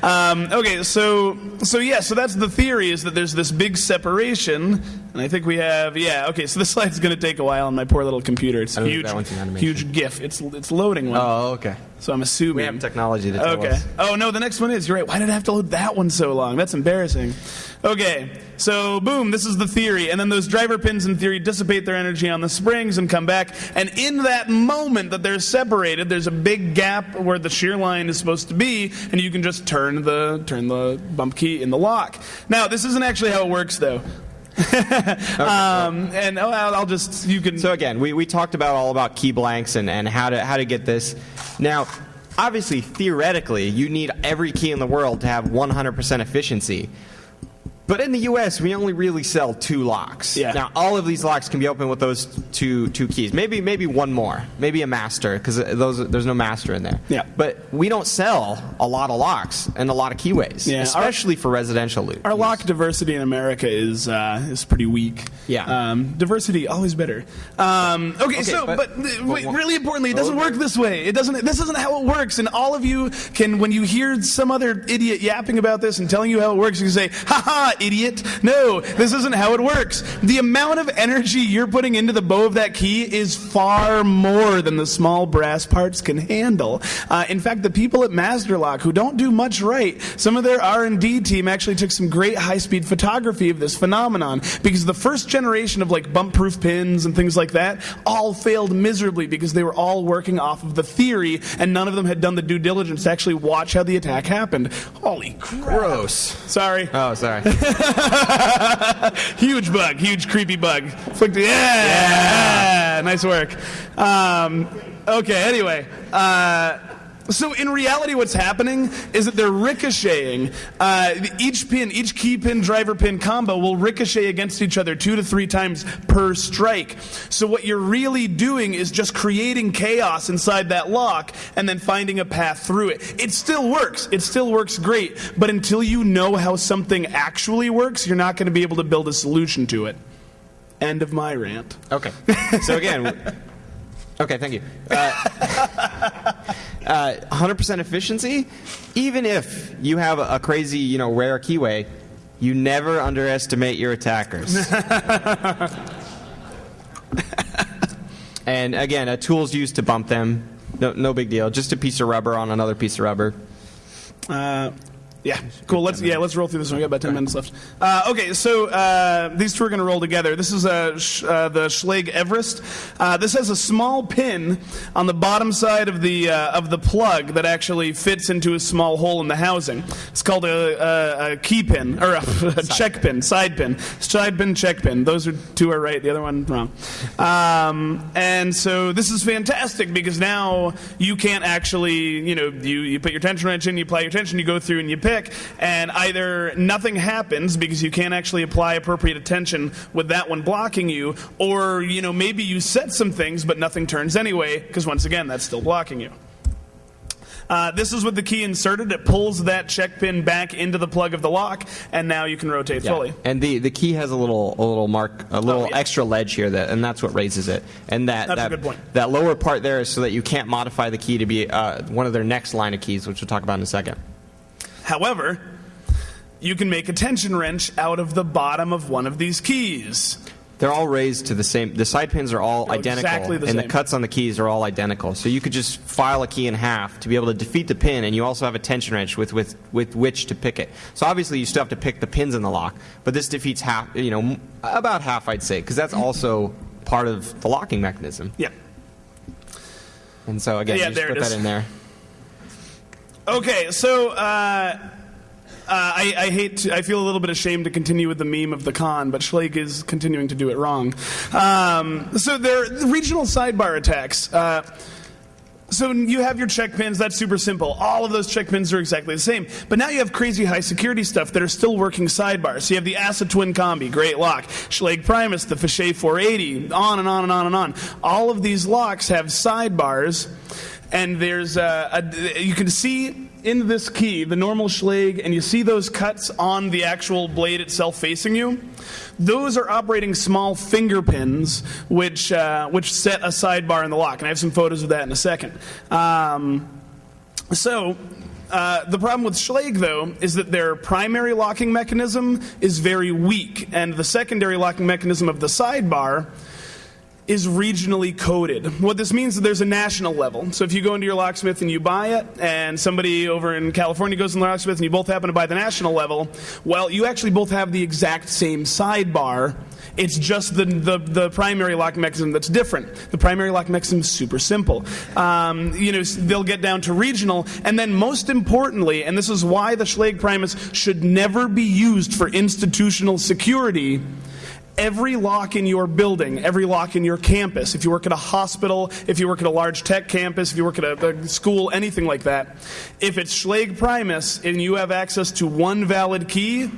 A: Um, okay, so so yeah, so that's the theory is that there's this big separation, and I think we have yeah. Okay, so this slide's going to take a while on my poor little computer. It's huge,
B: that one's an animation.
A: huge GIF. It's it's loading one.
B: Oh, okay.
A: so I'm assuming
B: We have technology to tell
A: Okay.
B: us.
A: Oh no, the next one is. You're right. Why did I have to load that one so long? That's embarrassing. Okay. So boom, this is the theory, and then those driver pins in theory dissipate their energy on the springs and come back. And in that moment that they're separated, there's a big gap where the shear line is supposed to be, and you can just turn the turn the bump key in the lock. Now this isn't actually how it works though. um, and oh, I'll I'll just you can.
B: So again, we, we talked about all about key blanks and, and how to how to get this. Now, obviously, theoretically, you need every key in the world to have 100% efficiency. But in the U.S., we only really sell two locks.
A: Yeah.
B: Now, all of these locks can be opened with those two two keys. Maybe maybe one more. Maybe a master because those there's no master in there.
A: Yeah.
B: But we don't sell a lot of locks and a lot of keyways,
A: Yeah, our-
B: especially for residential loot.
A: Our lock diversity in America is uh, is pretty weak.
B: Yeah.
A: Um, diversity always better. Um, okay, so but,
B: but-
A: uh,
B: but
A: wait, really importantly, it doesn't
B: Okay.
A: work this way. It doesn't. This isn't how it works. And all of you can, when you hear some other idiot yapping about this and telling you how it works, you can say, "Ha ha, idiot! No, this isn't how it works. The amount of energy you're putting into the bow of that key is far more than the small brass parts can handle. Uh, in fact, the people at Masterlock who don't do much right, some of their R&D team actually took some great high-speed photography of this phenomenon because the first generation of like bump-proof pins and things like that all failed miserably because they were all working off of the theory and none of them had done the due diligence to actually watch how the attack happened. Holy crap.
B: Gross.
A: Sorry.
B: Oh, sorry.
A: huge bug, huge creepy bug. Flicked, yeah, nice work. Um, okay, anyway. Uh, so in reality, what's happening is that they're ricocheting. Uh, each pin, each key pin driver pin combo will ricochet against each other two to three times per strike. So what you're really doing is just creating chaos inside that lock and then finding a path through it. It still works. It still works great. But until you know how something actually works, you're not going to be able to build a solution to it. End of my rant.
B: Okay. So again, okay, thank you. Uh, uh, 100% efficiency, even if you have a, a crazy, you know, rare keyway, you never underestimate your attackers. and again, a tool's used to bump them. No, no big deal. Just a piece of rubber on another piece of rubber.
A: Uh, yeah, cool. Let's yeah, let's roll through this one. We got about ten minutes left. Uh, okay, so uh, these two are going to roll together. This is uh, sh- uh, the Schlage Everest. Uh, this has a small pin on the bottom side of the uh, of the plug that actually fits into a small hole in the housing. It's called a, a, a key pin or a, a check pin, side pin, side pin, check pin. Those are two are right. The other one wrong. Um, and so this is fantastic because now you can't actually, you know, you, you put your tension wrench in, you apply your tension, you go through and you pick, and either nothing happens because you can't actually apply appropriate attention with that one blocking you, or, you know, maybe you set some things but nothing turns anyway because once again, that's still blocking you. Uh, this is with the key inserted. It pulls that check pin back into the plug of the lock, and now you can rotate fully.
B: And the, the key has a little a little mark a little
A: Oh, yeah.
B: extra ledge here that and that's what raises it. And that
A: That's a
B: that,
A: good point.
B: that lower part there is so that you can't modify the key to be uh, one of their next line of keys, which we'll talk about in a second.
A: However, you can make a tension wrench out of the bottom of one of these keys.
B: They're all raised to the same. The side pins are all identical,
A: exactly the
B: and
A: same.
B: the cuts on the keys are all identical. So you could just file a key in half to be able to defeat the pin, and you also have a tension wrench with, with, with which to pick it. So obviously you still have to pick the pins in the lock, but this defeats half. You know, about half, I'd say, because that's also part of the locking mechanism.
A: Yeah.
B: And so again,
A: Yeah,
B: you just put that in there.
A: Okay, so uh, uh, I, I hate. To, I feel a little bit ashamed to continue with the meme of the con, but Schlage is continuing to do it wrong. Um, so there are regional sidebar attacks. Uh, So you have your check pins, that's super simple. All of those check pins are exactly the same. But now you have crazy high security stuff that are still working sidebars. So you have the ASSA Twin Combi, great lock. Schlage Primus, the Fichet 480, on and on and on and on. All of these locks have sidebars, and there's a, a you can see in this key the normal Schlage, and you see those cuts on the actual blade itself facing you. Those are operating small finger pins, which uh, which set a sidebar in the lock, and I have some photos of that in a second. Um, so. Uh, the problem with Schlage, though, is that their primary locking mechanism is very weak, and the secondary locking mechanism of the sidebar is regionally coded. What this means is there's a national level. So if you go into your locksmith and you buy it, and somebody over in California goes in the locksmith and you both happen to buy the national level, well, you actually both have the exact same sidebar. It's just the, the, the primary lock mechanism that's different. The primary lock mechanism is super simple. Um, you know, they'll get down to regional, and then most importantly, and this is why the Schlage Primus should never be used for institutional security every lock in your building, every lock in your campus, if you work at a hospital, if you work at a large tech campus, if you work at a, a, school, anything like that, if it's Schlage Primus and you have access to one valid key,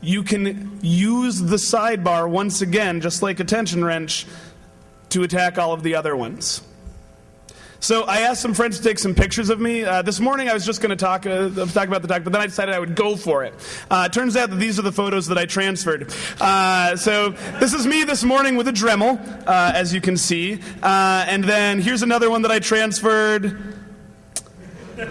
A: you can use the sidebar once again, just like a tension wrench, to attack all of the other ones. So I asked some friends to take some pictures of me. Uh, this morning I was just going to talk uh, talk about the talk, but then I decided I would go for it. Uh, turns out that these are the photos that I transferred. Uh, so this is me this morning with a Dremel, uh, as you can see, uh, and then here's another one that I transferred. uh,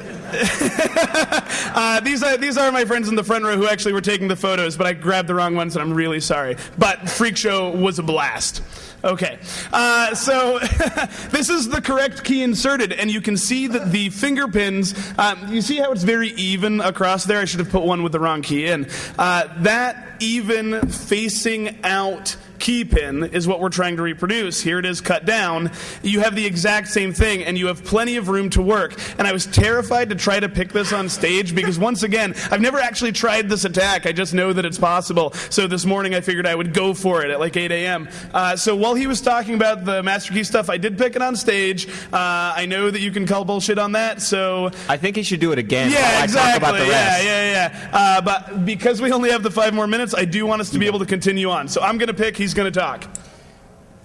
A: these, are, these are my friends in the front row who actually were taking the photos, but I grabbed the wrong ones and I'm really sorry. But Freak Show was a blast. Okay, uh, so this is the correct key inserted, and you can see that the finger pins, um, you see how it's very even across there? I should have put one with the wrong key in. Uh, that even facing out key pin is what we're trying to reproduce. Here it is cut down. You have the exact same thing, and you have plenty of room to work. And I was terrified to try to pick this on stage because, once again, I've never actually tried this attack. I just know that it's possible. So this morning I figured I would go for it at like 8 a.m. Uh, so while he was talking about the Master Key stuff, I did pick it on stage. Uh, I know that you can call bullshit on that, so.
B: I think he should do it again.
A: Yeah, exactly.
B: Yeah,
A: yeah, yeah. Uh, but because we only have the five more minutes, I do want us to be able to continue on. So I'm going to pick. He's going to talk.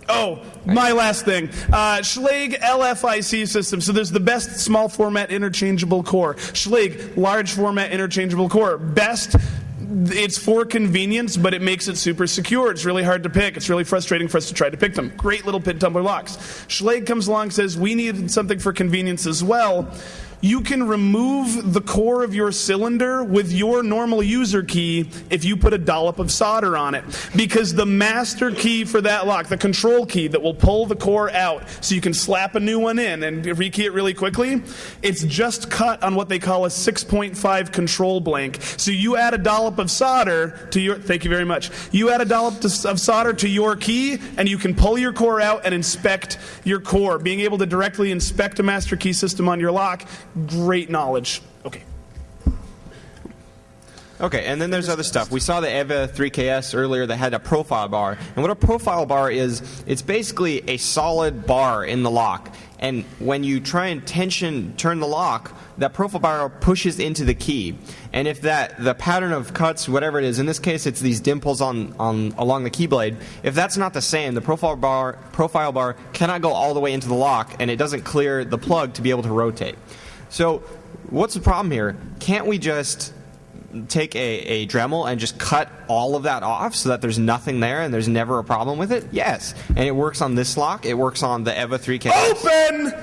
A: Oh, my last thing. Uh, Schlage LFIC system. So there's the best small format interchangeable core. Schlage large format interchangeable core. Best it's for convenience, but it makes it super secure. It's really hard to pick. It's really frustrating for us to try to pick them. Great little pin tumbler locks. Schlage comes along says we needed something for convenience as well you can remove the core of your cylinder with your normal user key if you put a dollop of solder on it. Because the master key for that lock, the control key that will pull the core out so you can slap a new one in and rekey it really quickly, it's just cut on what they call a 6.5 control blank. So you add a dollop of solder to your, thank you very much. You add a dollop of solder to your key and you can pull your core out and inspect your core. Being able to directly inspect a master key system on your lock great knowledge. Okay.
B: Okay, and then there's other stuff. We saw the EVVA 3KS earlier that had a profile bar. And what a profile bar is, it's basically a solid bar in the lock. And when you try and tension turn the lock, that profile bar pushes into the key. And if that the pattern of cuts, whatever it is, in this case it's these dimples on, on along the key blade, if that's not the same, the profile bar profile bar cannot go all the way into the lock and it doesn't clear the plug to be able to rotate. So, what's the problem here? Can't we just take a, a Dremel and just cut all of that off so that there's nothing there and there's never a problem with it? Yes. And it works on this lock. It works on the EVVA 3K.
A: Open!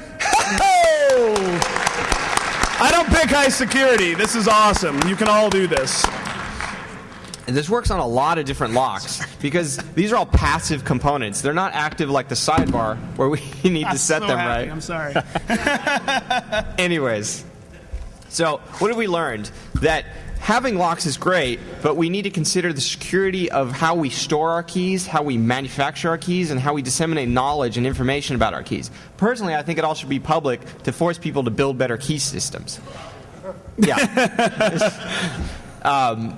A: I don't pick high security. This is awesome. You can all do this.
B: This works on a lot of different locks because these are all passive components. They're not active like the sidebar where we need
A: I'm
B: to set
A: so
B: them
A: happy.
B: right.
A: I'm sorry.
B: Anyways, so what have we learned? That having locks is great, but we need to consider the security of how we store our keys, how we manufacture our keys, and how we disseminate knowledge and information about our keys. Personally, I think it all should be public to force people to build better key systems. Yeah. um,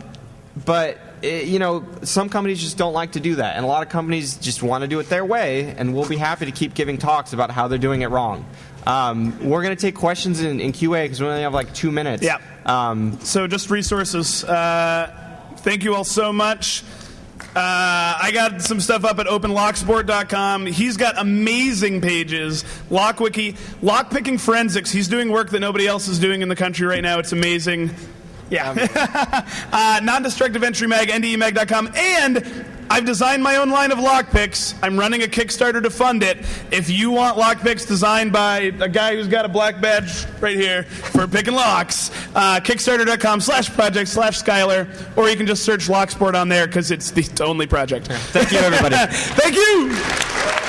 B: but it, you know, some companies just don't like to do that, and a lot of companies just want to do it their way, and we'll be happy to keep giving talks about how they're doing it wrong. Um, we're going to take questions in, in QA because we only have like two minutes.
A: Yeah.
B: Um,
A: So just resources. Uh, thank you all so much. Uh, I got some stuff up at openlocksport.com. He's got amazing pages. LockWiki, Lockpicking Forensics. He's doing work that nobody else is doing in the country right now. It's amazing. Yeah. uh, Non-destructive entry mag, ndemag.com. And I've designed my own line of lockpicks. I'm running a Kickstarter to fund it. If you want lockpicks designed by a guy who's got a black badge right here for picking locks, uh, kickstarter.com slash project slash Schuyler, or you can just search Locksport on there because it's the only project.
B: thank you, everybody.
A: Thank you.